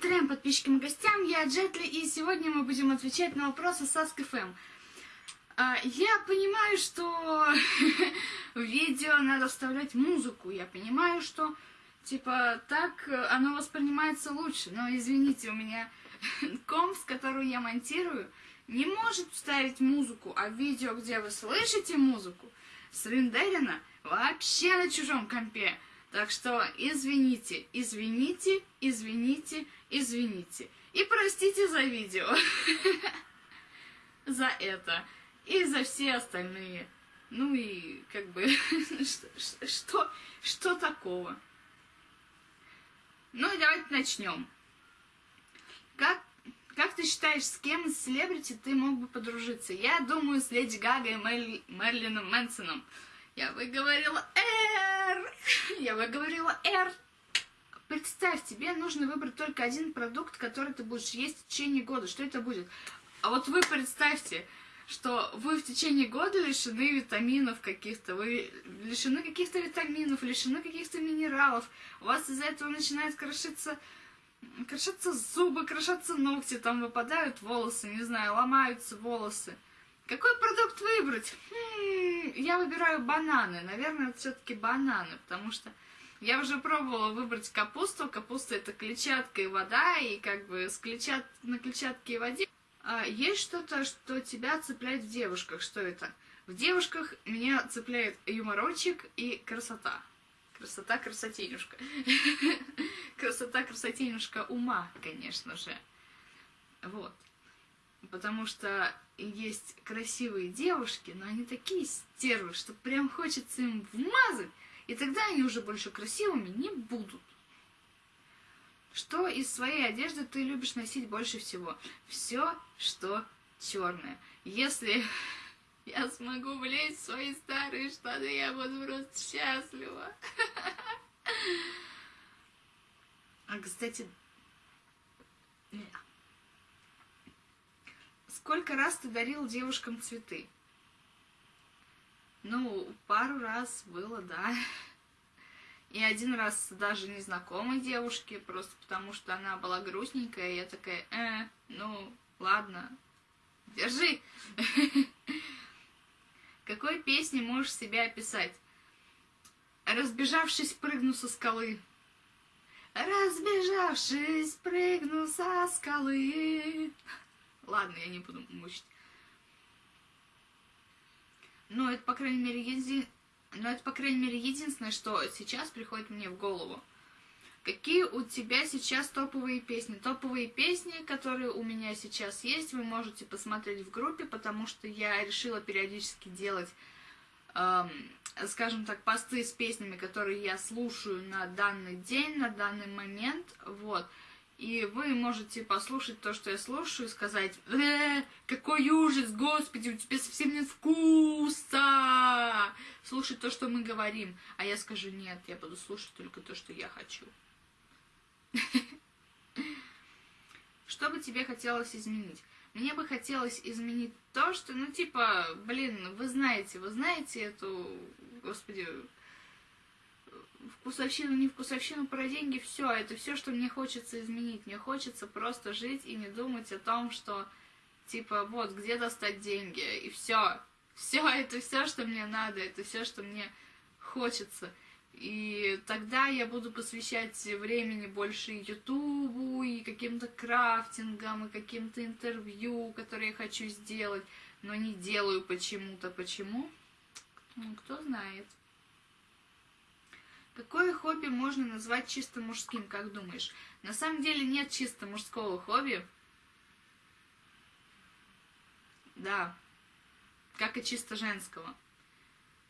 Трем подписчикам и гостям, я Джетли, и сегодня мы будем отвечать на вопросы с. А, я понимаю, что в видео надо вставлять музыку, я понимаю, что, типа, так оно воспринимается лучше, но, извините, у меня комп, с которым я монтирую, не может вставить музыку, а видео, где вы слышите музыку, срендерено вообще на чужом компе. Так что извините, извините, извините, извините. И простите за видео. За это. И за все остальные. Ну и как бы, что, что такого? Ну и давайте начнем. Как, как ты считаешь, с кем из селебрити ты мог бы подружиться? Я думаю, с Леди Гагой и Мерлином Мэнсоном. Я выговорила «Р». Я выговорила «Р». Представь, тебе нужно выбрать только один продукт, который ты будешь есть в течение года. Что это будет? А вот вы представьте, что вы в течение года лишены витаминов каких-то, вы лишены каких-то витаминов, лишены каких-то минералов. У вас из-за этого начинает крошиться, крошиться зубы, крошатся ногти, там выпадают волосы, не знаю, ломаются волосы. Какой продукт выбрать? Хм, я выбираю бананы. Наверное, это все-таки бананы, потому что я уже пробовала выбрать капусту. Капуста это клетчатка и вода, и как бы с клетчат... на клетчатке и воде. А есть что-то, что тебя цепляет в девушках. Что это? В девушках меня цепляет юморочек и красота. Красота, красотенюшка. Красота, красотенюшка ума, конечно же. Вот. Потому что есть красивые девушки, но они такие стервы, что прям хочется им вмазать, и тогда они уже больше красивыми не будут. Что из своей одежды ты любишь носить больше всего? Все, что черное. Если я смогу влезть в свои старые штаны, я буду просто счастлива. А, кстати, Сколько раз ты дарил девушкам цветы? Ну, пару раз было, да. И один раз даже незнакомой девушке, просто потому что она была грустненькая, и я такая, э, ну, ладно, держи. Какой песней можешь себя описать? Разбежавшись, прыгну со скалы. Разбежавшись, прыгну со скалы. Ладно, я не буду мучить. Но это, по крайней мере, еди... Но это, по крайней мере, единственное, что сейчас приходит мне в голову. Какие у тебя сейчас топовые песни? Топовые песни, которые у меня сейчас есть, вы можете посмотреть в группе, потому что я решила периодически делать, эм, скажем так, посты с песнями, которые я слушаю на данный день, на данный момент, вот. И вы можете послушать то, что я слушаю, и сказать, э, какой ужас, господи, у тебя совсем нет вкуса. Слушать то, что мы говорим. А я скажу, нет, я буду слушать только то, что я хочу. Что бы тебе хотелось изменить? Мне бы хотелось изменить то, что, ну, типа, блин, вы знаете, вы знаете эту, господи, вкусовщину, не вкусовщину, про деньги, все, это все, что мне хочется изменить. Мне хочется просто жить и не думать о том, что, типа, вот, где достать деньги, и все. Все, это все, что мне надо, это все, что мне хочется. И тогда я буду посвящать времени больше Ютубу, и каким-то крафтингам, и каким-то интервью, которые я хочу сделать, но не делаю почему-то. Почему? Ну, кто знает. Какое хобби можно назвать чисто мужским, как думаешь? На самом деле нет чисто мужского хобби. Да, как и чисто женского.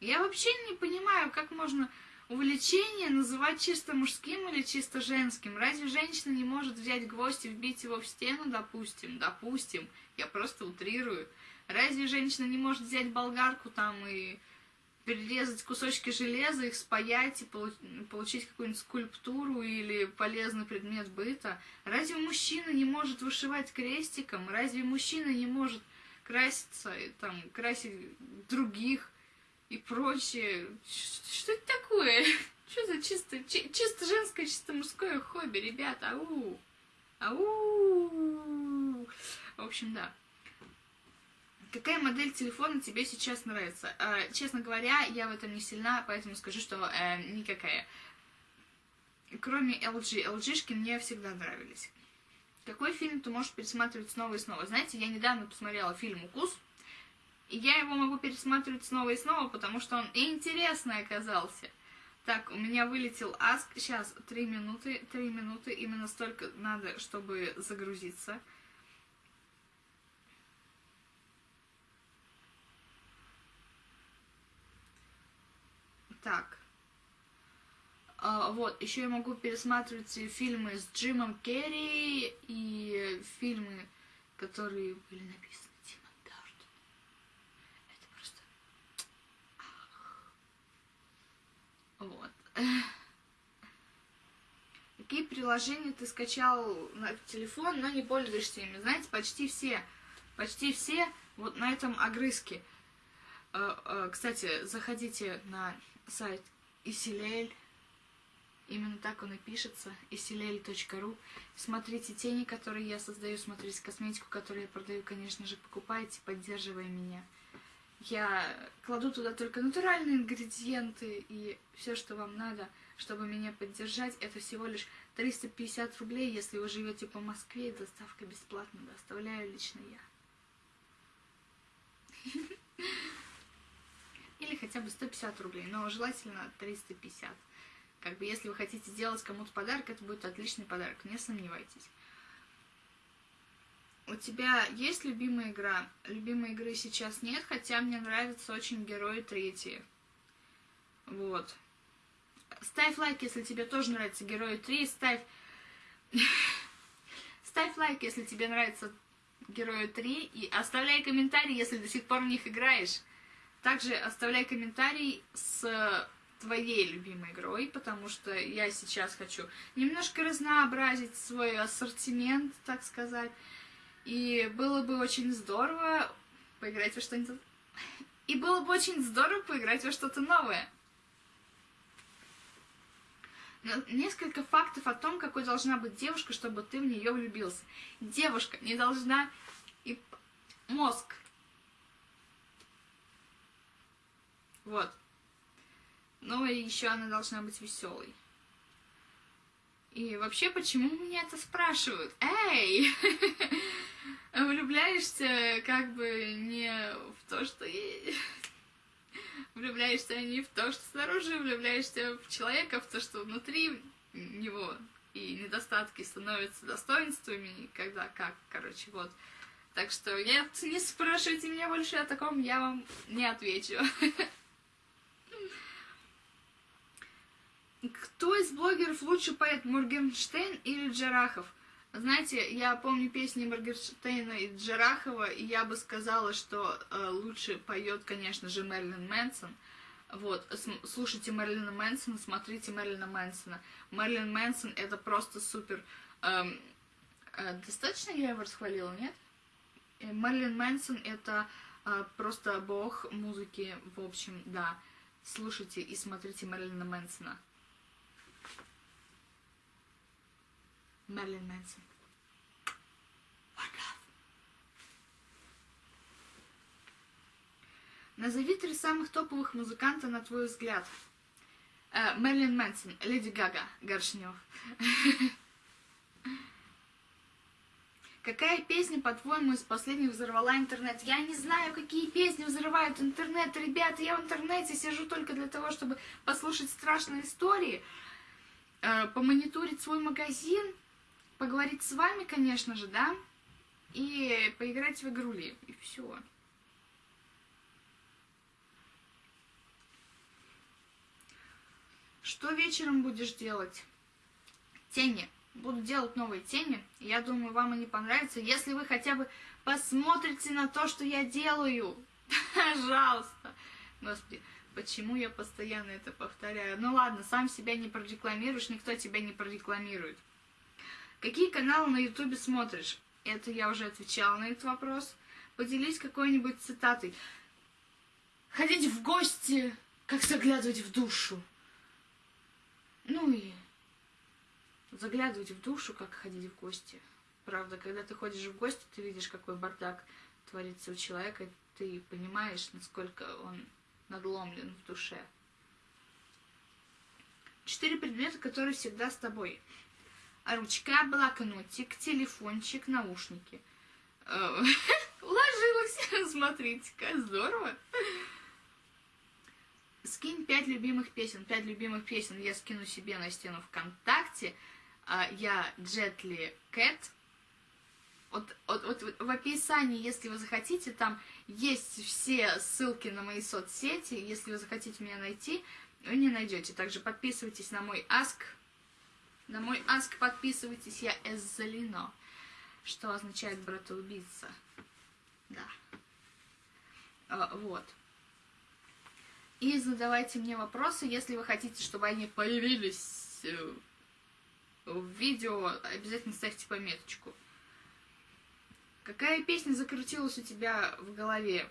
Я вообще не понимаю, как можно увлечение называть чисто мужским или чисто женским. Разве женщина не может взять гвоздь и вбить его в стену, допустим? Допустим, я просто утрирую. Разве женщина не может взять болгарку там и перерезать кусочки железа, их спаять и получить какую-нибудь скульптуру или полезный предмет быта. Разве мужчина не может вышивать крестиком? Разве мужчина не может краситься, и, там, красить других и прочее? Что это такое? Что за чисто, чисто женское, чисто мужское хобби, ребята? Ау! Ау! В общем, да. Какая модель телефона тебе сейчас нравится? Э, честно говоря, я в этом не сильна, поэтому скажу, что э, никакая. Кроме LG. LG-шки мне всегда нравились. Какой фильм ты можешь пересматривать снова и снова? Знаете, я недавно посмотрела фильм «Укус», и я его могу пересматривать снова и снова, потому что он интересный оказался. Так, у меня вылетел аск. Сейчас, три минуты, три минуты. Именно столько надо, чтобы загрузиться. Так. А, вот, еще я могу пересматривать фильмы с Джимом Керри и фильмы, которые были написаны Тимом Бёртоном. Это просто... Вот. Какие приложения ты скачал на телефон, но не пользуешься ими? Знаете, почти все, почти все вот на этом огрызке. А, а, кстати, заходите на сайт Исилель. Именно так он и пишется, isilel.ru. Смотрите тени, которые я создаю, смотрите косметику, которую я продаю, конечно же, покупайте, поддерживая меня. Я кладу туда только натуральные ингредиенты и все, что вам надо, чтобы меня поддержать. Это всего лишь 350 рублей, если вы живете по Москве, и доставка бесплатно доставляю лично я. Или хотя бы 150 рублей, но желательно 350. Как бы, если вы хотите сделать кому-то подарок, это будет отличный подарок, не сомневайтесь. У тебя есть любимая игра? Любимой игры сейчас нет, хотя мне нравятся очень герои третьи. Вот. Ставь лайк, если тебе тоже нравятся герои 3. Ставь... Ставь лайк, если тебе нравятся герои 3. И оставляй комментарий, если до сих пор в них играешь. Также оставляй комментарий с твоей любимой игрой, потому что я сейчас хочу немножко разнообразить свой ассортимент, так сказать. И было бы очень здорово поиграть во что-нибудь... И было бы очень здорово поиграть во что-то новое. Но несколько фактов о том, какой должна быть девушка, чтобы ты в нее влюбился. Девушка не должна... И мозг. Вот. Ну и еще она должна быть веселой. И вообще, почему меня это спрашивают? Эй! Влюбляешься как бы не в то, что... Влюбляешься не в то, что снаружи, влюбляешься в человека, в то, что внутри него. И недостатки становятся достоинствами, когда как, короче, вот. Так что нет, не спрашивайте меня больше о таком, я вам не отвечу. Кто из блогеров лучше поет, Моргенштейн или Джарахов? Знаете, я помню песни Моргенштейна и Джарахова, и я бы сказала, что э, лучше поет, конечно же, Мерлин Мэнсон. Вот, слушайте Мерлина Мэнсона, смотрите Мерлина Мэнсона. Мерлин Мэнсон это просто супер. Эм, э, достаточно я его расхвалила, нет? Э, Мерлин Мэнсон это э, просто бог музыки, в общем, да. Слушайте и смотрите Мерлина Мэнсона. Мерлин Мэнсон. Назови три самых топовых музыканта, на твой взгляд. Э, Мерлин Мэнсон, Леди Гага, Горшнев. Какая песня, по-твоему, из последних взорвала интернет? Я не знаю, какие песни взрывают интернет. Ребята, я в интернете сижу только для того, чтобы послушать страшные истории, э, помониторить свой магазин, поговорить с вами, конечно же, да, и поиграть в игрули, и все. Что вечером будешь делать? Тени. Буду делать новые тени. Я думаю, вам они понравятся. Если вы хотя бы посмотрите на то, что я делаю. Пожалуйста. Господи, почему я постоянно это повторяю? Ну ладно, сам себя не прорекламируешь, никто тебя не прорекламирует. Какие каналы на ютубе смотришь? Это я уже отвечала на этот вопрос. Поделись какой-нибудь цитатой. Ходить в гости, как заглядывать в душу. Ну и заглядывать в душу, как ходить в гости. Правда, когда ты ходишь в гости, ты видишь, какой бардак творится у человека, и ты понимаешь, насколько он надломлен в душе. Четыре предмета, которые всегда с тобой. Ручка, блокнотик, телефончик, наушники. Э, уложилась, смотрите-ка, здорово. Скинь пять любимых песен. Пять любимых песен я скину себе на стену ВКонтакте. А, я Джетли Кэт. Вот, вот, вот в описании, если вы захотите, там есть все ссылки на мои соцсети. Если вы захотите меня найти, вы не найдете. Также подписывайтесь на мой аск. На мой аск подписывайтесь, я Эззалино, что означает братоубийца. Да. А, вот. И задавайте мне вопросы, если вы хотите, чтобы они появились э, в видео, обязательно ставьте пометочку. Какая песня закрутилась у тебя в голове?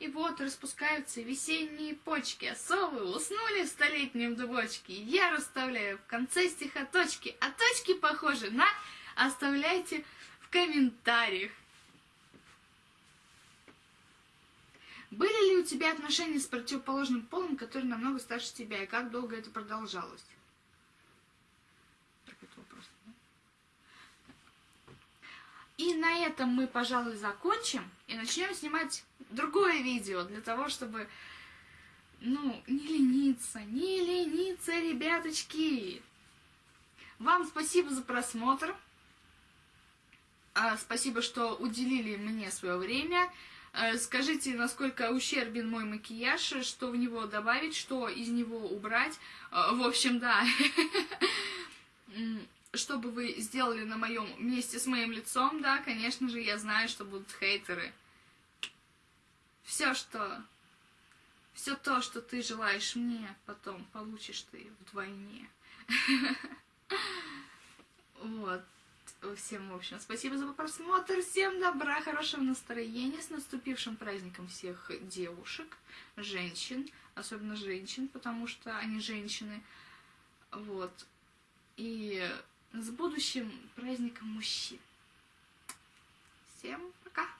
И вот распускаются весенние почки, а совы уснули в столетнем дубочке. Я расставляю в конце стиха точки, а точки похожи на... Оставляйте в комментариях. Были ли у тебя отношения с противоположным полом, который намного старше тебя, и как долго это продолжалось? Так, вопрос? И на этом мы, пожалуй, закончим и начнем снимать другое видео для того, чтобы, ну, не лениться, не лениться, ребяточки. Вам спасибо за просмотр. А, спасибо, что уделили мне свое время. А, скажите, насколько ущербен мой макияж, что в него добавить, что из него убрать. А, в общем, да. Что бы вы сделали на моем месте с моим лицом, да, конечно же, я знаю, что будут хейтеры. Все, что... Все то, что ты желаешь мне, потом получишь ты вдвойне. Вот. Всем, в общем, спасибо за просмотр. Всем добра, хорошего настроения. С наступившим праздником всех девушек, женщин. Особенно женщин, потому что они женщины. Вот. И с будущим праздником мужчин. Всем пока!